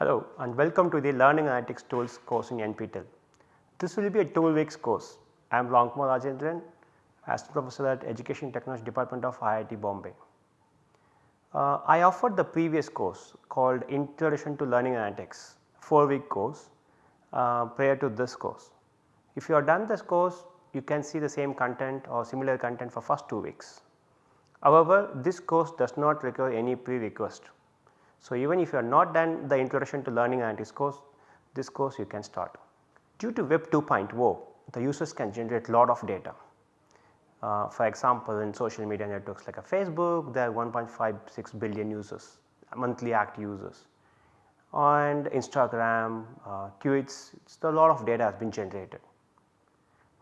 Hello and welcome to the Learning Analytics Tools course in NPTEL. This will be a 2 weeks course. I am Ramkumar Rajendran, Assistant Professor at Education Technology Department of IIT Bombay. Uh, I offered the previous course called Introduction to Learning Analytics 4 week course uh, prior to this course. If you have done this course you can see the same content or similar content for first 2 weeks. However, this course does not require any prerequisite. So, even if you are not done the introduction to learning analytics course, this course you can start. Due to Web 2.0, the users can generate a lot of data. Uh, for example, in social media networks like a Facebook, there are 1.56 billion users, monthly active users and Instagram, uh, tweets, a lot of data has been generated.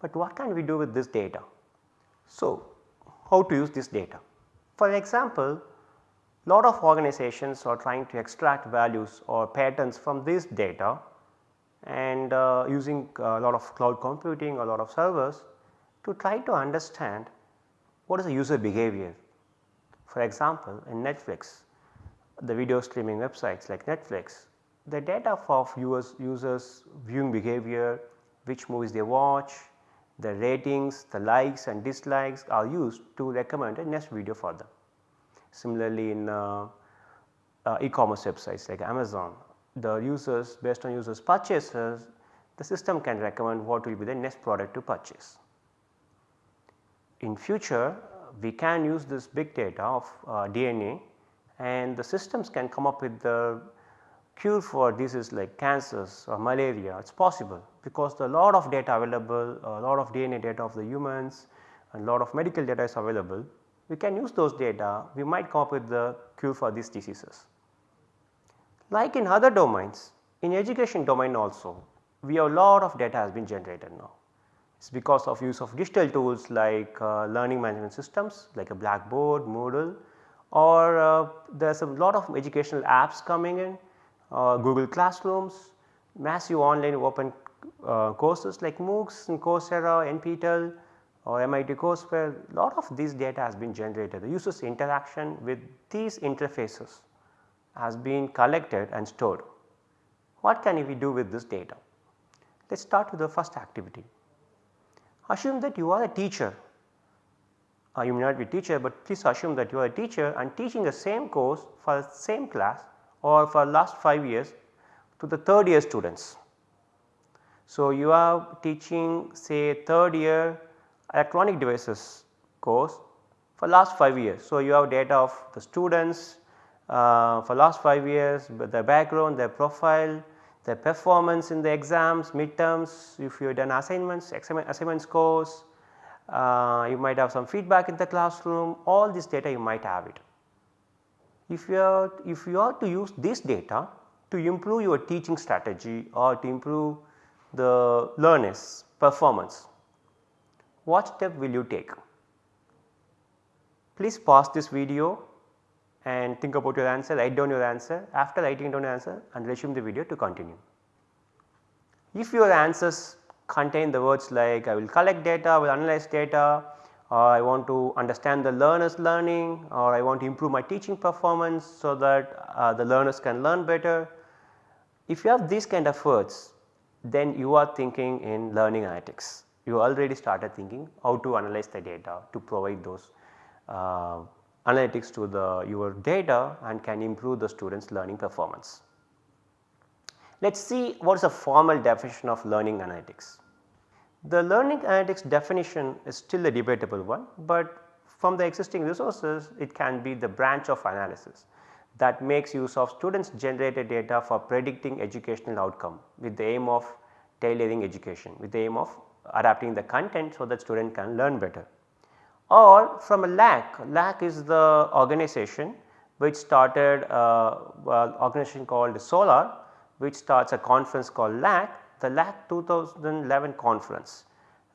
But what can we do with this data? So, how to use this data? For example, lot of organizations are trying to extract values or patterns from this data and uh, using a lot of cloud computing, a lot of servers to try to understand what is the user behavior. For example, in Netflix, the video streaming websites like Netflix, the data of viewers, users viewing behavior, which movies they watch, the ratings, the likes and dislikes are used to recommend a next video for them. Similarly, in uh, uh, e-commerce websites like Amazon, the users based on users purchases, the system can recommend what will be the next product to purchase. In future, we can use this big data of uh, DNA and the systems can come up with the cure for diseases like cancers or malaria, it is possible because the lot of data available, a lot of DNA data of the humans and lot of medical data is available. We can use those data, we might come up with the cure for these diseases. Like in other domains, in education domain also, we have a lot of data has been generated now. It is because of use of digital tools like uh, learning management systems like a Blackboard, Moodle or uh, there is a lot of educational apps coming in uh, Google Classrooms, massive online open uh, courses like MOOCs and Coursera, NPTEL or MIT Courseware, lot of this data has been generated. The users interaction with these interfaces has been collected and stored. What can we do with this data? Let us start with the first activity. Assume that you are a teacher, uh, you may not be a teacher, but please assume that you are a teacher and teaching the same course for the same class or for last 5 years to the third year students. So, you are teaching say third year electronic devices course for last 5 years. So, you have data of the students uh, for last 5 years their background, their profile, their performance in the exams, midterms, if you have done assignments, assignment scores, uh, you might have some feedback in the classroom, all this data you might have it if you are if you are to use this data to improve your teaching strategy or to improve the learners performance, what step will you take? Please pause this video and think about your answer, write down your answer after writing down your answer and resume the video to continue. If your answers contain the words like I will collect data, I will analyze data, or I want to understand the learners learning or I want to improve my teaching performance so that uh, the learners can learn better. If you have these kind of words then you are thinking in learning analytics. You already started thinking how to analyze the data to provide those uh, analytics to the your data and can improve the students learning performance. Let us see what is a formal definition of learning analytics. The learning analytics definition is still a debatable one, but from the existing resources it can be the branch of analysis that makes use of students generated data for predicting educational outcome with the aim of tailoring education with the aim of adapting the content so that student can learn better. Or from a LAK, LAK is the organization which started uh, well, organization called SOLAR which starts a conference called LAK the LAK 2011 conference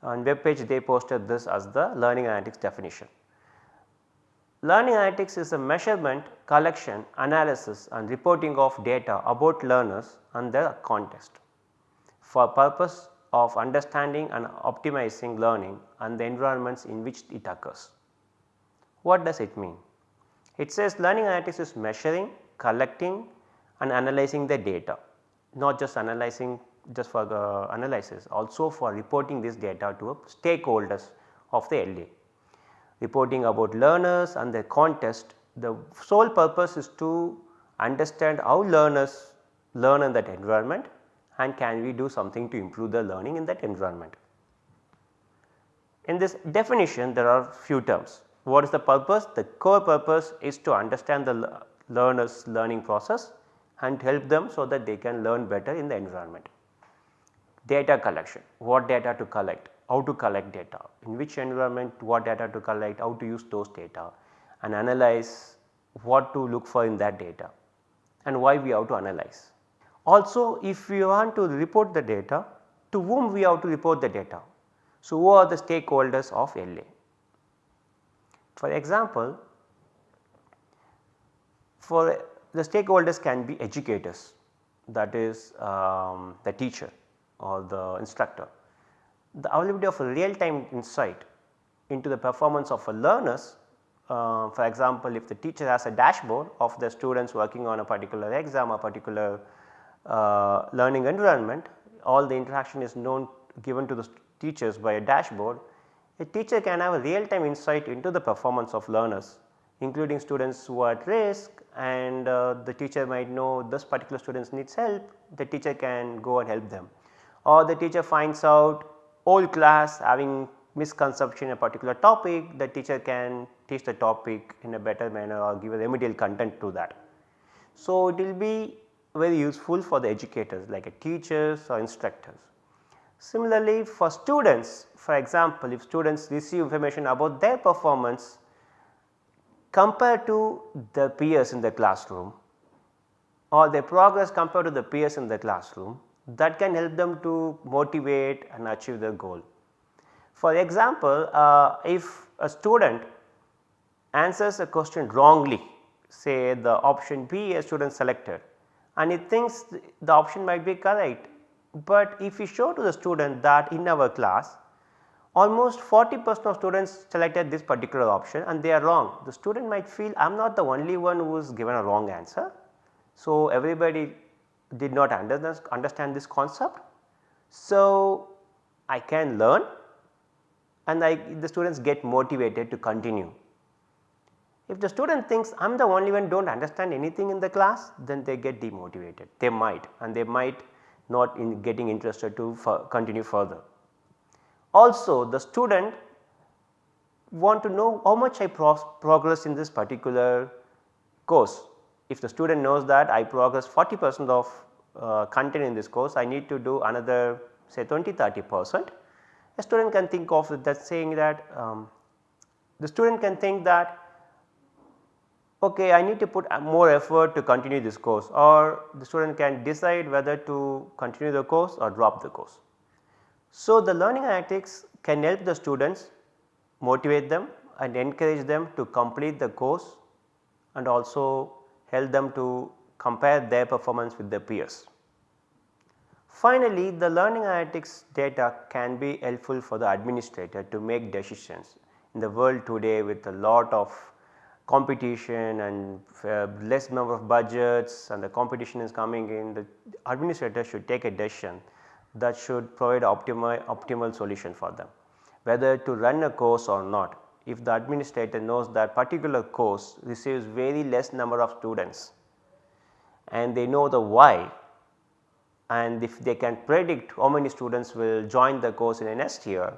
on web page they posted this as the learning analytics definition. Learning analytics is a measurement, collection, analysis and reporting of data about learners and their context for purpose of understanding and optimizing learning and the environments in which it occurs. What does it mean? It says learning analytics is measuring, collecting, and analyzing the data not just analyzing just for the analysis also for reporting this data to stakeholders of the LA. Reporting about learners and their contest the sole purpose is to understand how learners learn in that environment and can we do something to improve the learning in that environment. In this definition there are few terms. What is the purpose? The core purpose is to understand the learners learning process and help them so that they can learn better in the environment. Data collection, what data to collect, how to collect data, in which environment what data to collect, how to use those data and analyze what to look for in that data and why we have to analyze. Also if we want to report the data to whom we have to report the data. So, who are the stakeholders of LA? For example, for the stakeholders can be educators that is um, the teacher or the instructor. The availability of a real time insight into the performance of a learners uh, for example, if the teacher has a dashboard of the students working on a particular exam or particular uh, learning environment, all the interaction is known given to the teachers by a dashboard, a teacher can have a real time insight into the performance of learners including students who are at risk and uh, the teacher might know this particular students needs help, the teacher can go and help them. Or the teacher finds out whole class having misconception in a particular topic, the teacher can teach the topic in a better manner or give a remedial content to that. So, it will be very useful for the educators like teachers or instructors. Similarly, for students for example, if students receive information about their performance compared to the peers in the classroom or their progress compared to the peers in the classroom that can help them to motivate and achieve their goal. For example, uh, if a student answers a question wrongly say the option B a student selected and he thinks the option might be correct, but if we show to the student that in our class almost 40 percent of students selected this particular option and they are wrong. The student might feel I am not the only one who is given a wrong answer. So, everybody did not understand this concept. So, I can learn and I, the students get motivated to continue. If the student thinks I am the only one do not understand anything in the class then they get demotivated they might and they might not in getting interested to continue further. Also the student want to know how much I pro progress in this particular course. If the student knows that I progress 40 percent of uh, content in this course I need to do another say 20 30 percent a student can think of that saying that um, the student can think that okay I need to put uh, more effort to continue this course or the student can decide whether to continue the course or drop the course. So, the learning analytics can help the students motivate them and encourage them to complete the course and also help them to compare their performance with their peers. Finally, the learning analytics data can be helpful for the administrator to make decisions. In the world today with a lot of competition and uh, less number of budgets and the competition is coming in, the administrator should take a decision that should provide optimal, optimal solution for them. Whether to run a course or not, if the administrator knows that particular course receives very less number of students and they know the why and if they can predict how many students will join the course in the next year,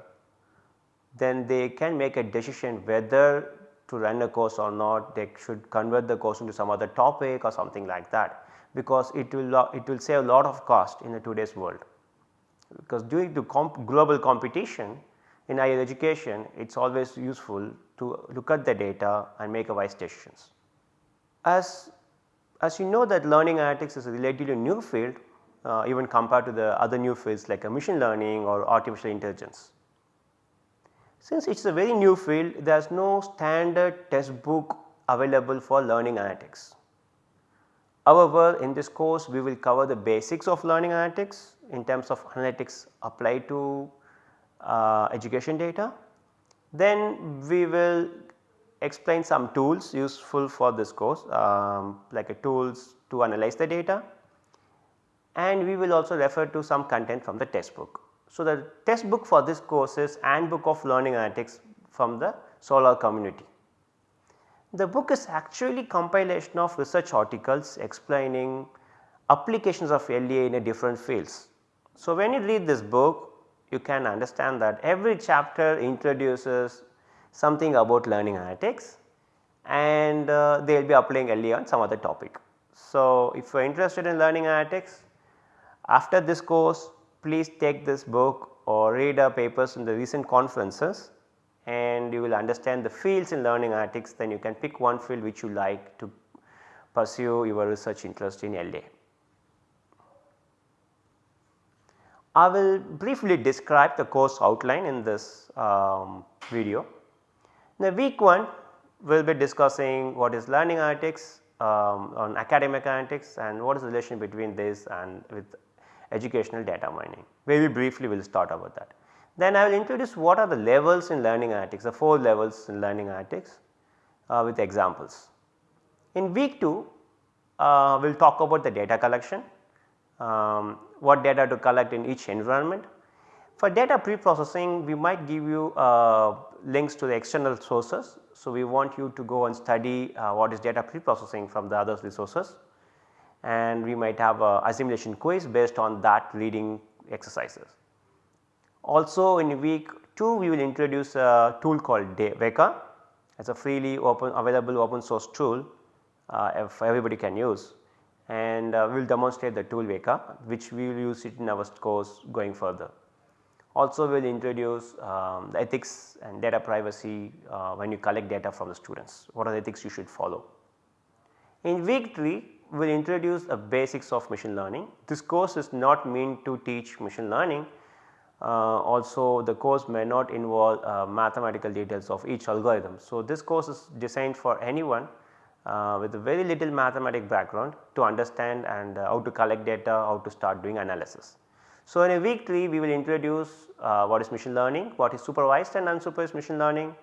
then they can make a decision whether to run a course or not, they should convert the course into some other topic or something like that because it will it will save a lot of cost in the today's world. Because due to comp global competition in higher education it is always useful to look at the data and make a wise decisions. As, as you know that learning analytics is a relatively new field uh, even compared to the other new fields like machine learning or artificial intelligence. Since it is a very new field there is no standard textbook available for learning analytics. However, in this course we will cover the basics of learning analytics in terms of analytics applied to uh, education data. Then we will explain some tools useful for this course um, like a tools to analyze the data and we will also refer to some content from the textbook. So, the textbook for this course is Handbook of Learning Analytics from the Solar community. The book is actually compilation of research articles explaining applications of LEA in a different fields. So, when you read this book you can understand that every chapter introduces something about learning analytics and uh, they will be applying LEA on some other topic. So, if you are interested in learning analytics after this course please take this book or read our papers in the recent conferences and you will understand the fields in learning analytics then you can pick one field which you like to pursue your research interest in LA. I will briefly describe the course outline in this um, video. In the week 1 we will be discussing what is learning analytics um, on academic analytics and what is the relation between this and with educational data mining. Very briefly we will start about that. Then I will introduce what are the levels in learning analytics, the 4 levels in learning analytics uh, with examples. In week 2 uh, we will talk about the data collection, um, what data to collect in each environment. For data pre-processing we might give you uh, links to the external sources. So, we want you to go and study uh, what is data pre-processing from the other resources and we might have a assimilation quiz based on that reading exercises. Also in week 2 we will introduce a tool called Weka as a freely open available open source tool uh, if everybody can use and uh, we will demonstrate the tool Weka which we will use it in our course going further. Also we will introduce um, the ethics and data privacy uh, when you collect data from the students, what are the ethics you should follow. In week 3 we will introduce a basics of machine learning. This course is not meant to teach machine learning, uh, also the course may not involve uh, mathematical details of each algorithm. So, this course is designed for anyone uh, with a very little mathematic background to understand and uh, how to collect data, how to start doing analysis. So, in a week 3 we will introduce uh, what is machine learning, what is supervised and unsupervised machine learning,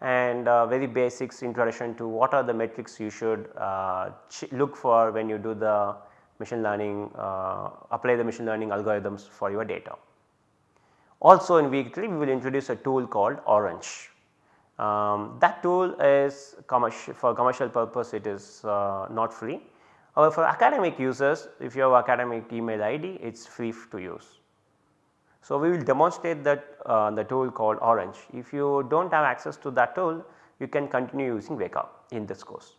and uh, very basics introduction to what are the metrics you should uh, look for when you do the machine learning uh, apply the machine learning algorithms for your data. Also in week 3 we will introduce a tool called Orange. Um, that tool is commercial for commercial purpose it is uh, not free. However, for academic users if you have academic email ID it is free to use. So, we will demonstrate that uh, the tool called Orange. If you do not have access to that tool you can continue using Weka in this course.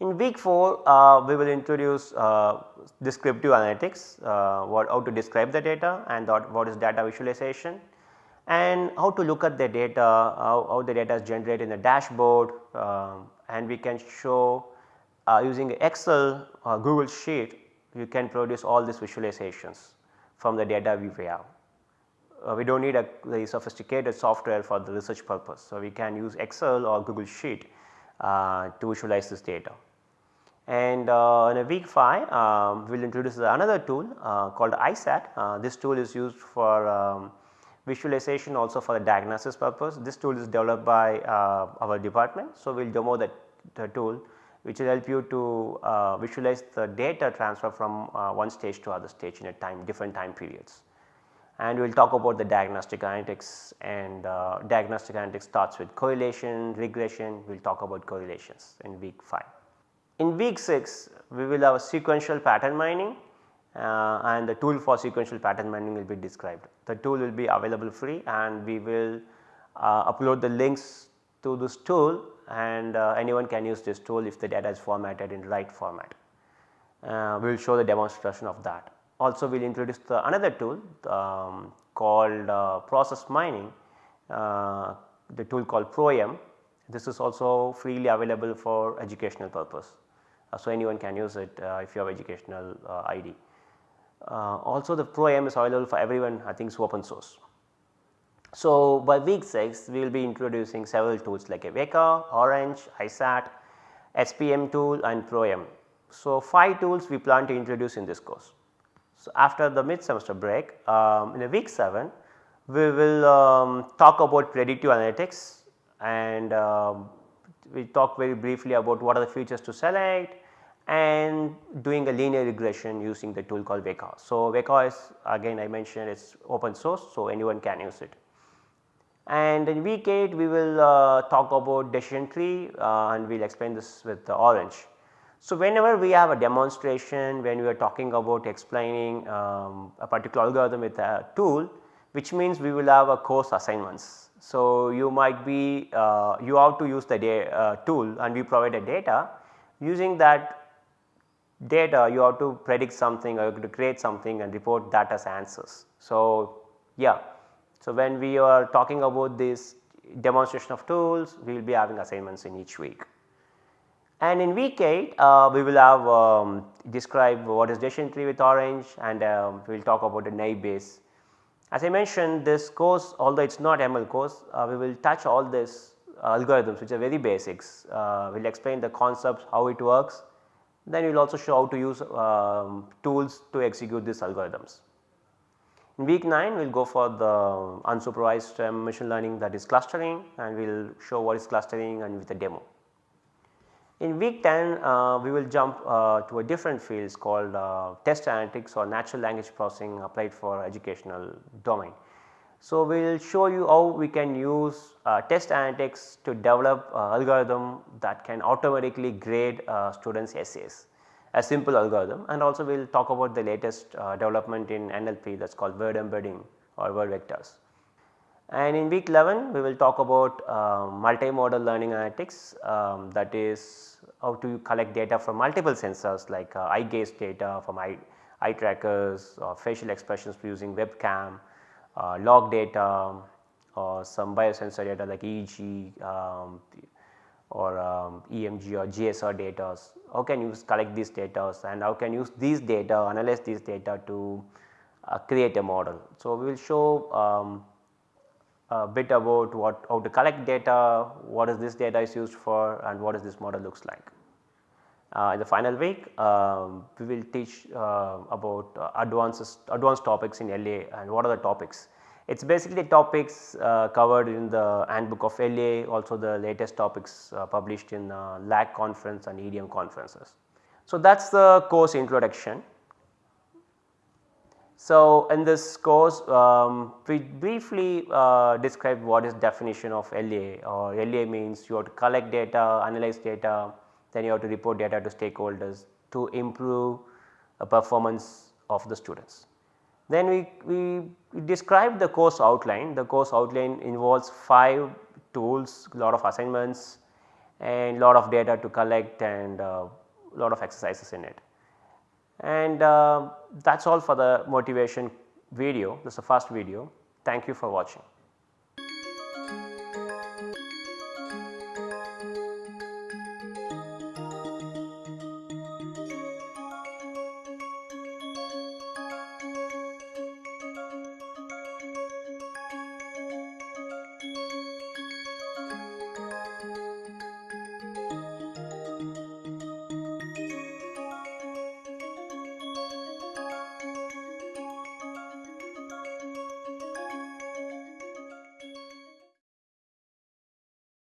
In week 4 uh, we will introduce uh, descriptive analytics, uh, what how to describe the data and what is data visualization and how to look at the data, how, how the data is generated in the dashboard um, and we can show uh, using Excel Google Sheet you can produce all these visualizations from the data we have. Uh, we do not need a very sophisticated software for the research purpose. So, we can use Excel or Google Sheet uh, to visualize this data. And uh, in a week 5 um, we will introduce another tool uh, called ISAT. Uh, this tool is used for um, visualization also for the diagnosis purpose. This tool is developed by uh, our department. So, we will demo that the tool which will help you to uh, visualize the data transfer from uh, one stage to other stage in a time different time periods. And we will talk about the diagnostic analytics and uh, diagnostic analytics starts with correlation, regression, we will talk about correlations in week 5. In week 6 we will have sequential pattern mining uh, and the tool for sequential pattern mining will be described. The tool will be available free and we will uh, upload the links to this tool and uh, anyone can use this tool if the data is formatted in right format. Uh, we will show the demonstration of that. Also we will introduce the another tool um, called uh, process mining, uh, the tool called ProM. This is also freely available for educational purpose. Uh, so anyone can use it uh, if you have educational ID. also the ProM is available for everyone I think is open source. So, by week 6 we will be introducing several tools like a Weka, Orange, ISAT, SPM tool and ProM. So, 5 tools we plan to introduce in this course. So, after the mid semester break um, in a week 7 we will um, talk about predictive analytics and um, we talk very briefly about what are the features to select and doing a linear regression using the tool called Weka. So, Weka is again I mentioned it is open source so anyone can use it. And in week 8 we will uh, talk about decision tree uh, and we will explain this with the orange. So, whenever we have a demonstration when we are talking about explaining um, a particular algorithm with a tool which means we will have a course assignments. So, you might be uh, you have to use the uh, tool and we provide a data using that data you have to predict something or to create something and report that as answers. So, yeah so, when we are talking about this demonstration of tools, we will be having assignments in each week. And in week 8, uh, we will have um, describe what is decision tree with orange and um, we will talk about the naive Bayes. As I mentioned this course although it is not ML course, uh, we will touch all this uh, algorithms which are very basics. Uh, we will explain the concepts, how it works, then we will also show how to use um, tools to execute these algorithms. In week 9 we will go for the unsupervised um, machine learning that is clustering and we will show what is clustering and with a demo. In week 10 uh, we will jump uh, to a different field called uh, test analytics or natural language processing applied for educational domain. So, we will show you how we can use uh, test analytics to develop algorithm that can automatically grade uh, students essays a simple algorithm and also we will talk about the latest uh, development in NLP that is called word embedding or word vectors. And in week 11 we will talk about uh, multimodal learning analytics um, that is how to collect data from multiple sensors like uh, eye gaze data from eye, eye trackers or facial expressions using webcam, uh, log data or some biosensor data like EEG, um, or um, EMG or GSR data, how can you collect these data and how can you use these data analyze these data to uh, create a model. So, we will show um, a bit about what how to collect data, what is this data is used for and what is this model looks like. Uh, in the final week um, we will teach uh, about uh, advanced advanced topics in LA and what are the topics it is basically topics uh, covered in the handbook of LA also the latest topics uh, published in uh, LAK conference and EDM conferences. So, that is the course introduction. So, in this course um, we briefly uh, describe what is definition of LA or LA means you have to collect data, analyze data, then you have to report data to stakeholders to improve the performance of the students. Then we, we, described the course outline, the course outline involves 5 tools, lot of assignments and lot of data to collect and uh, lot of exercises in it. And uh, that is all for the motivation video, this is the first video. Thank you for watching.